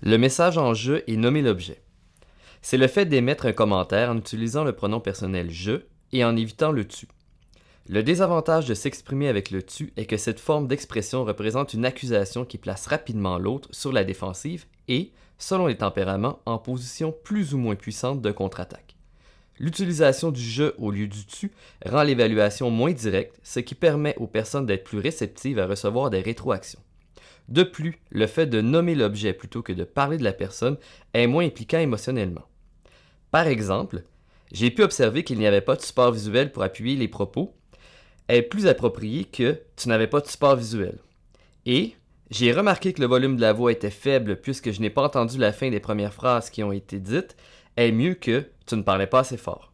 Le message en je est nommer l'objet. C'est le fait d'émettre un commentaire en utilisant le pronom personnel je et en évitant le tu. Le désavantage de s'exprimer avec le tu est que cette forme d'expression représente une accusation qui place rapidement l'autre sur la défensive et, selon les tempéraments, en position plus ou moins puissante de contre-attaque. L'utilisation du je au lieu du tu rend l'évaluation moins directe, ce qui permet aux personnes d'être plus réceptives à recevoir des rétroactions. De plus, le fait de nommer l'objet plutôt que de parler de la personne est moins impliquant émotionnellement. Par exemple, j'ai pu observer qu'il n'y avait pas de support visuel pour appuyer les propos est plus approprié que tu n'avais pas de support visuel. Et j'ai remarqué que le volume de la voix était faible puisque je n'ai pas entendu la fin des premières phrases qui ont été dites est mieux que tu ne parlais pas assez fort.